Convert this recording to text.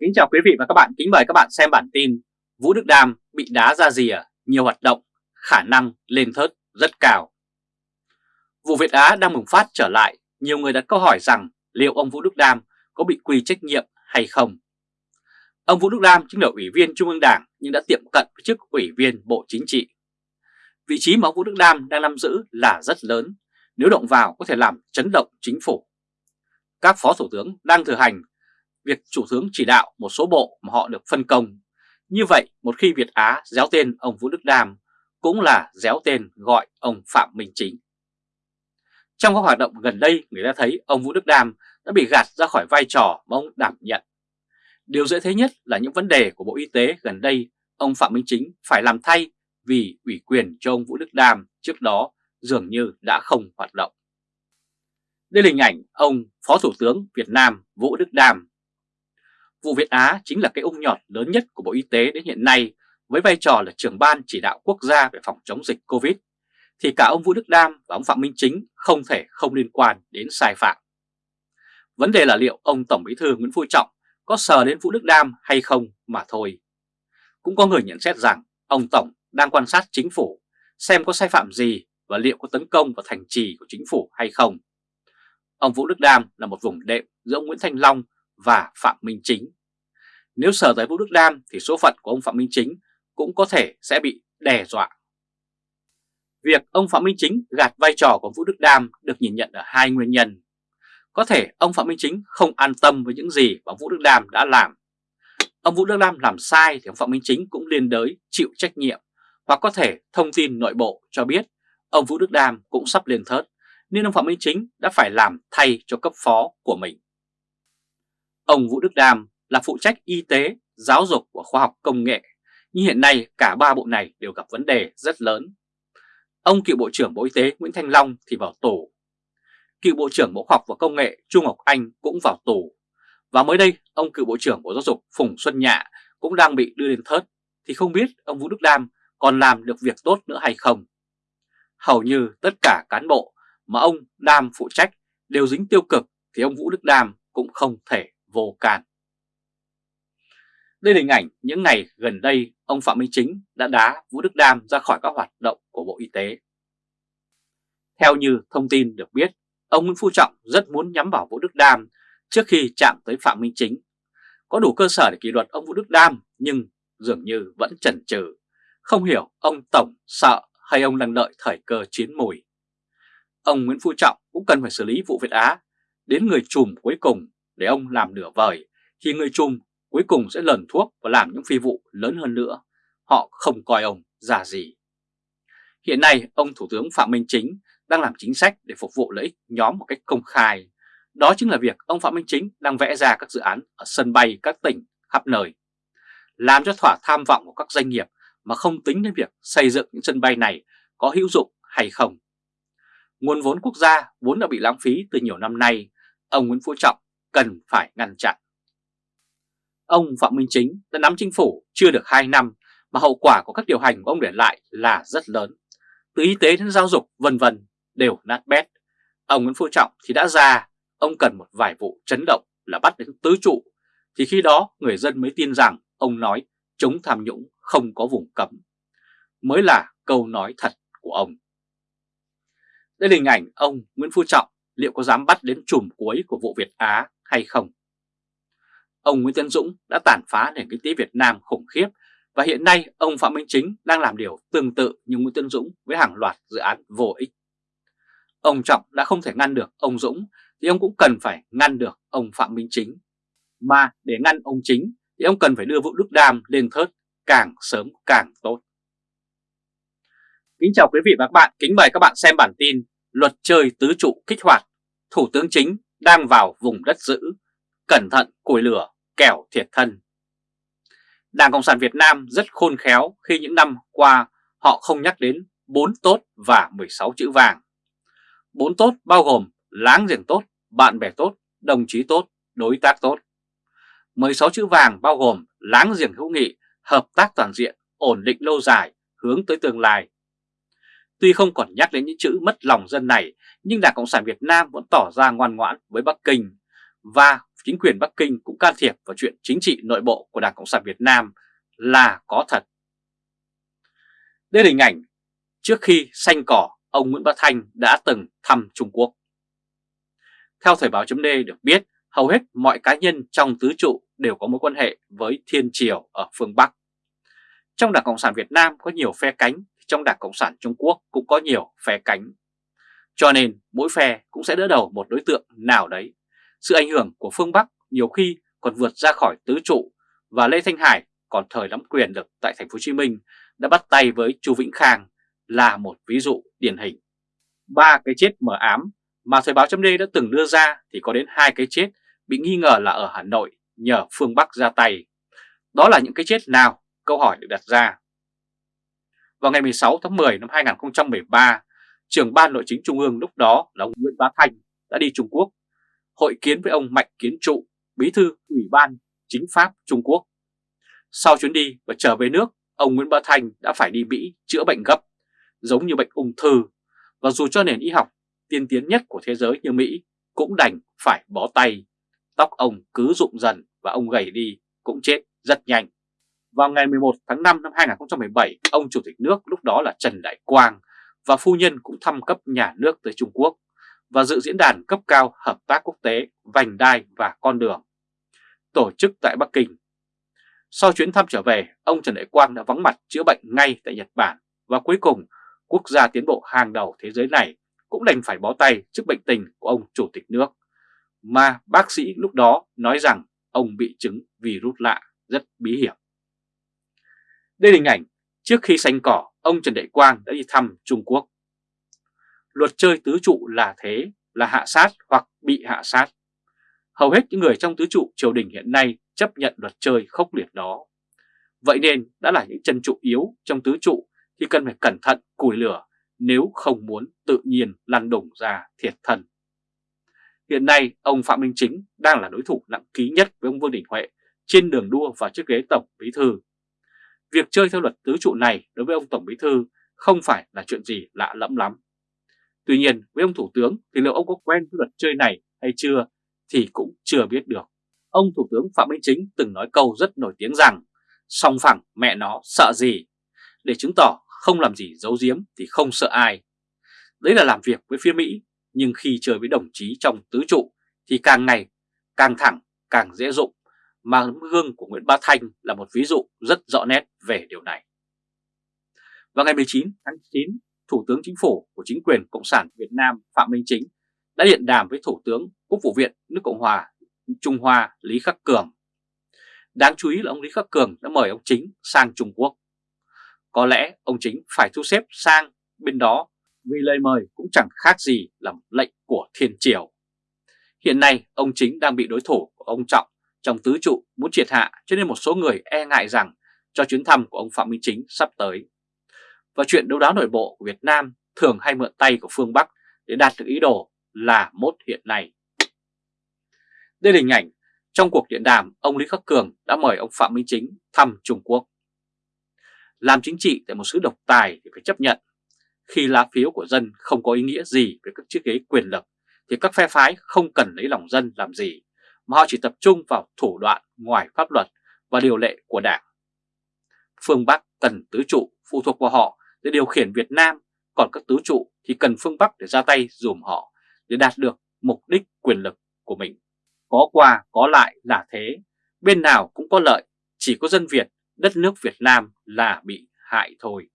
Kính chào quý vị và các bạn, kính mời các bạn xem bản tin Vũ Đức Đam bị đá ra rìa, nhiều hoạt động, khả năng lên thớt rất cao. Vụ Việt Á đang bùng phát trở lại, nhiều người đặt câu hỏi rằng liệu ông Vũ Đức Đam có bị quy trách nhiệm hay không? Ông Vũ Đức Đam chính là ủy viên Trung ương Đảng nhưng đã tiệm cận với chức ủy viên Bộ Chính trị. Vị trí mà ông Vũ Đức Đam đang nắm giữ là rất lớn, nếu động vào có thể làm chấn động chính phủ. Các phó thủ tướng đang thừa hành việc chủ tướng chỉ đạo một số bộ mà họ được phân công. Như vậy, một khi Việt Á déo tên ông Vũ Đức Đam, cũng là déo tên gọi ông Phạm Minh Chính. Trong các hoạt động gần đây, người ta thấy ông Vũ Đức Đam đã bị gạt ra khỏi vai trò mà ông đảm nhận. Điều dễ thấy nhất là những vấn đề của Bộ Y tế gần đây, ông Phạm Minh Chính phải làm thay vì ủy quyền cho ông Vũ Đức Đam trước đó dường như đã không hoạt động. Đây là hình ảnh ông Phó Thủ tướng Việt Nam Vũ Đức Đam Vụ Việt Á chính là cái ung nhọt lớn nhất của Bộ Y tế đến hiện nay với vai trò là trưởng ban chỉ đạo quốc gia về phòng chống dịch Covid, thì cả ông Vũ Đức Đam và ông Phạm Minh Chính không thể không liên quan đến sai phạm. Vấn đề là liệu ông Tổng Bí thư Nguyễn Phú Trọng có sờ đến Vũ Đức Đam hay không mà thôi. Cũng có người nhận xét rằng ông Tổng đang quan sát chính phủ xem có sai phạm gì và liệu có tấn công vào thành trì của chính phủ hay không. Ông Vũ Đức Đam là một vùng đệm giữa ông Nguyễn Thanh Long và Phạm Minh Chính. Nếu sở tới Vũ Đức Đam thì số phận của ông Phạm Minh Chính cũng có thể sẽ bị đe dọa. Việc ông Phạm Minh Chính gạt vai trò của Vũ Đức Đam được nhìn nhận ở hai nguyên nhân. Có thể ông Phạm Minh Chính không an tâm với những gì mà Vũ Đức Đam đã làm. Ông Vũ Đức Đam làm sai thì ông Phạm Minh Chính cũng liên đới chịu trách nhiệm hoặc có thể thông tin nội bộ cho biết ông Vũ Đức Đam cũng sắp lên thớt, nên ông Phạm Minh Chính đã phải làm thay cho cấp phó của mình. Ông Vũ Đức Đam là phụ trách y tế, giáo dục và khoa học công nghệ, nhưng hiện nay cả ba bộ này đều gặp vấn đề rất lớn. Ông cựu Bộ trưởng Bộ Y tế Nguyễn Thanh Long thì vào tù. Cựu Bộ trưởng Bộ Khoa học và Công nghệ Trung Ngọc Anh cũng vào tù. Và mới đây, ông cựu Bộ trưởng Bộ Giáo dục Phùng Xuân Nhạ cũng đang bị đưa lên thớt, thì không biết ông Vũ Đức Đam còn làm được việc tốt nữa hay không. Hầu như tất cả cán bộ mà ông Đam phụ trách đều dính tiêu cực thì ông Vũ Đức Đam cũng không thể vô can. Đây là hình ảnh những ngày gần đây ông Phạm Minh Chính đã đá Vũ Đức Đam ra khỏi các hoạt động của Bộ Y tế. Theo như thông tin được biết, ông Nguyễn Phú Trọng rất muốn nhắm vào Vũ Đức Đam trước khi chạm tới Phạm Minh Chính. Có đủ cơ sở để kỷ luật ông Vũ Đức Đam nhưng dường như vẫn chần chừ, không hiểu ông Tổng sợ hay ông đang đợi thời cơ chiến mùi. Ông Nguyễn Phú Trọng cũng cần phải xử lý vụ Việt Á đến người chùm cuối cùng để ông làm nửa vời thì người Trung cuối cùng sẽ lần thuốc và làm những phi vụ lớn hơn nữa. Họ không coi ông ra gì. Hiện nay, ông Thủ tướng Phạm Minh Chính đang làm chính sách để phục vụ lợi ích nhóm một cách công khai. Đó chính là việc ông Phạm Minh Chính đang vẽ ra các dự án ở sân bay các tỉnh khắp nơi. Làm cho thỏa tham vọng của các doanh nghiệp mà không tính đến việc xây dựng những sân bay này có hữu dụng hay không. Nguồn vốn quốc gia vốn đã bị lãng phí từ nhiều năm nay, ông Nguyễn Phú Trọng cần phải ngăn chặn. Ông Phạm Minh Chính đã nắm chính phủ chưa được 2 năm mà hậu quả của các điều hành của ông để lại là rất lớn. Từ y tế đến giáo dục vân vân đều nát bét. Ông Nguyễn Phú Trọng thì đã ra, ông cần một vài vụ chấn động là bắt đến tứ trụ, thì khi đó người dân mới tin rằng ông nói chống tham nhũng không có vùng cấm. Mới là câu nói thật của ông. Đây là hình ảnh ông Nguyễn Phú Trọng liệu có dám bắt đến chùm cuối của vụ Việt Á hay không. Ông Nguyễn Tấn Dũng đã tàn phá nền kinh tế Việt Nam khủng khiếp và hiện nay ông Phạm Minh Chính đang làm điều tương tự như Nguyễn Tấn Dũng với hàng loạt dự án vô ích. Ông Trọng đã không thể ngăn được ông Dũng thì ông cũng cần phải ngăn được ông Phạm Minh Chính. Mà để ngăn ông Chính thì ông cần phải đưa Vũ Đức Đam lên thớt càng sớm càng tốt. Kính chào quý vị và các bạn, kính mời các bạn xem bản tin Luật chơi tứ trụ kích hoạt, Thủ tướng Chính đang vào vùng đất giữ, cẩn thận củi lửa, kẻo thiệt thân. Đảng Cộng sản Việt Nam rất khôn khéo khi những năm qua họ không nhắc đến 4 tốt và 16 chữ vàng. 4 tốt bao gồm láng giềng tốt, bạn bè tốt, đồng chí tốt, đối tác tốt. 16 chữ vàng bao gồm láng giềng hữu nghị, hợp tác toàn diện, ổn định lâu dài, hướng tới tương lai. Tuy không còn nhắc đến những chữ mất lòng dân này, nhưng Đảng Cộng sản Việt Nam vẫn tỏ ra ngoan ngoãn với Bắc Kinh và chính quyền Bắc Kinh cũng can thiệp vào chuyện chính trị nội bộ của Đảng Cộng sản Việt Nam là có thật. Đây là hình ảnh trước khi xanh cỏ ông Nguyễn Bá Thanh đã từng thăm Trung Quốc. Theo Thời báo chấm được biết, hầu hết mọi cá nhân trong tứ trụ đều có mối quan hệ với Thiên Triều ở phương Bắc. Trong Đảng Cộng sản Việt Nam có nhiều phe cánh, trong Đảng Cộng sản Trung Quốc cũng có nhiều phe cánh. Cho nên, mỗi phe cũng sẽ đỡ đầu một đối tượng nào đấy. Sự ảnh hưởng của phương Bắc nhiều khi còn vượt ra khỏi tứ trụ và Lê Thanh Hải, còn thời nắm quyền được tại thành phố Hồ Chí Minh, đã bắt tay với Chu Vĩnh Khang là một ví dụ điển hình. Ba cái chết mờ ám mà Thời báo chấm đã từng đưa ra thì có đến hai cái chết bị nghi ngờ là ở Hà Nội nhờ phương Bắc ra tay. Đó là những cái chết nào? Câu hỏi được đặt ra. Vào ngày 16 tháng 10 năm 2013, trưởng ban nội chính Trung ương lúc đó là ông Nguyễn Bá Thanh đã đi Trung Quốc, hội kiến với ông Mạnh Kiến Trụ, bí thư Ủy ban Chính pháp Trung Quốc. Sau chuyến đi và trở về nước, ông Nguyễn Bá Thanh đã phải đi Mỹ chữa bệnh gấp, giống như bệnh ung thư, và dù cho nền y học tiên tiến nhất của thế giới như Mỹ cũng đành phải bó tay. Tóc ông cứ rụng dần và ông gầy đi cũng chết rất nhanh. Vào ngày 11 tháng 5 năm 2017, ông Chủ tịch nước lúc đó là Trần Đại Quang và phu nhân cũng thăm cấp nhà nước tới Trung Quốc và dự diễn đàn cấp cao hợp tác quốc tế Vành Đai và Con Đường, tổ chức tại Bắc Kinh. Sau chuyến thăm trở về, ông Trần Đại Quang đã vắng mặt chữa bệnh ngay tại Nhật Bản và cuối cùng quốc gia tiến bộ hàng đầu thế giới này cũng đành phải bó tay trước bệnh tình của ông Chủ tịch nước. Mà bác sĩ lúc đó nói rằng ông bị chứng virus lạ rất bí hiểm. Đây là hình ảnh trước khi xanh cỏ, ông Trần Đại Quang đã đi thăm Trung Quốc. Luật chơi tứ trụ là thế, là hạ sát hoặc bị hạ sát. Hầu hết những người trong tứ trụ triều đình hiện nay chấp nhận luật chơi khốc liệt đó. Vậy nên đã là những chân trụ yếu trong tứ trụ thì cần phải cẩn thận củi lửa nếu không muốn tự nhiên lăn đổng ra thiệt thân. Hiện nay, ông Phạm Minh Chính đang là đối thủ nặng ký nhất với ông Vương Đình Huệ trên đường đua vào chiếc ghế Tổng Bí Thư. Việc chơi theo luật tứ trụ này đối với ông Tổng Bí Thư không phải là chuyện gì lạ lẫm lắm. Tuy nhiên, với ông Thủ tướng thì liệu ông có quen với luật chơi này hay chưa thì cũng chưa biết được. Ông Thủ tướng Phạm Minh Chính từng nói câu rất nổi tiếng rằng song phẳng mẹ nó sợ gì để chứng tỏ không làm gì giấu giếm thì không sợ ai. Đấy là làm việc với phía Mỹ, nhưng khi chơi với đồng chí trong tứ trụ thì càng ngày càng thẳng, càng dễ dụng, mà gương của Nguyễn Bá Thanh là một ví dụ rất rõ nét về điều này. Vào ngày 19 tháng 9, Thủ tướng Chính phủ của chính quyền Cộng sản Việt Nam Phạm Minh Chính đã điện đàm với Thủ tướng Quốc vụ viện nước Cộng hòa Trung Hoa Lý Khắc Cường. Đáng chú ý là ông Lý Khắc Cường đã mời ông Chính sang Trung Quốc có lẽ ông Chính phải thu xếp sang bên đó vì lời mời cũng chẳng khác gì là lệnh của thiên triều. Hiện nay ông Chính đang bị đối thủ của ông Trọng trong tứ trụ muốn triệt hạ, cho nên một số người e ngại rằng cho chuyến thăm của ông Phạm Minh Chính sắp tới. Và chuyện đấu đá nội bộ của Việt Nam thường hay mượn tay của phương Bắc để đạt được ý đồ là mốt hiện nay. Đây là hình ảnh trong cuộc điện đàm ông Lý Khắc Cường đã mời ông Phạm Minh Chính thăm Trung Quốc. Làm chính trị tại một xứ độc tài thì phải chấp nhận. Khi lá phiếu của dân không có ý nghĩa gì về các chiếc ghế quyền lực thì các phe phái không cần lấy lòng dân làm gì mà họ chỉ tập trung vào thủ đoạn ngoài pháp luật và điều lệ của đảng. Phương Bắc cần tứ trụ phụ thuộc vào họ để điều khiển Việt Nam, còn các tứ trụ thì cần phương Bắc để ra tay dùm họ để đạt được mục đích quyền lực của mình. Có qua có lại là thế, bên nào cũng có lợi, chỉ có dân Việt đất nước Việt Nam là bị hại thôi.